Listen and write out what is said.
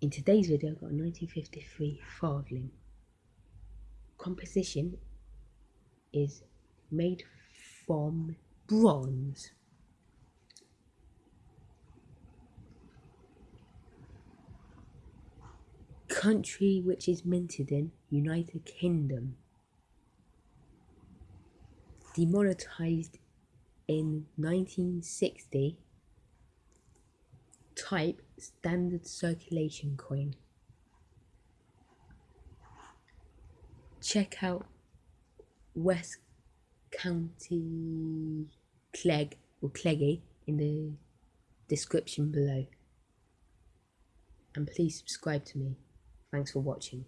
In today's video, I've got a 1953 Farthing. Composition is made from bronze. Country which is minted in United Kingdom. Demonetized in 1960 type standard circulation coin. Check out West County Clegg or Cleggy in the description below. And please subscribe to me. Thanks for watching.